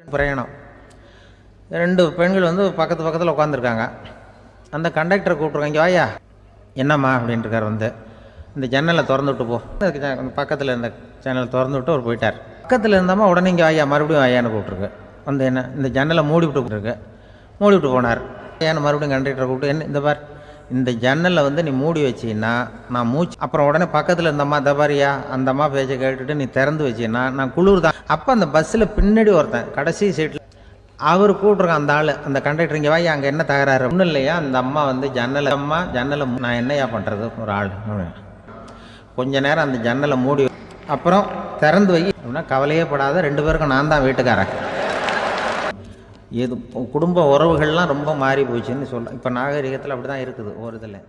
பிரயாணம். ரெண்டு பெண்கள் வந்து பக்கத்து பக்கத்தில் உட்காந்துருக்காங்க அந்த கண்டக்டரை கூப்பிட்ருக்காங்க இங்கே வாயா என்னம்மா அப்படின்ட்டு இருக்கார் வந்து. இந்த ஜன்னலை திறந்து விட்டு போ. பக்கத்தில் இருந்த ஜன்னலை திறந்து விட்டு அவர் போயிட்டார். பக்கத்தில் இருந்தம்மா உடனே இங்கே வாயா மறுபடியும் வாயான்னு கூப்பிட்ருக்கு வந்து என்ன இந்த ஜன்னலை மூடி விட்டு கூப்பிட்ருக்கு மூடி விட்டு போனார். ஏன்னு மறுபடியும் கண்டக்டரை கூப்பிட்டு என்ன இந்த பார் இந்த ஜன்னலை வந்து நீ மூடி வச்சின்னா நான் மூச்சு அப்புறம் உடனே பக்கத்தில் இருந்தம்மா தபாரியா அந்தம்மா பேச்சை கேட்டுட்டு நீ திறந்து வச்சின்னா நான் குளிர் தான் அப்போ அந்த பஸ்ஸில் பின்னாடி ஒருத்தன் கடைசி சீட்டில் அவர் கூப்பிட்ருக்கான் அந்த ஆள் அந்த கண்டக்டர் இங்கே வாய் அங்கே என்ன தகராறு? ஒன்றும் இல்லையா? அந்த அம்மா வந்து ஜன்னலை அம்மா ஜன்னலை நான் என்னையா பண்ணுறது ஒரு ஆள். கொஞ்ச நேரம் அந்த ஜன்னலை மூடி அப்புறம் திறந்து வை. அப்படின்னா கவலையே படாத ரெண்டு பேருக்கும் நான் தான் வீட்டுக்காரன். எது குடும்ப உறவுகள்லாம் ரொம்ப மாறி போச்சுன்னு சொல்லலாம் இப்போ நாகரிகத்தில் அப்படி தான் இருக்குது ஒரு இதில்.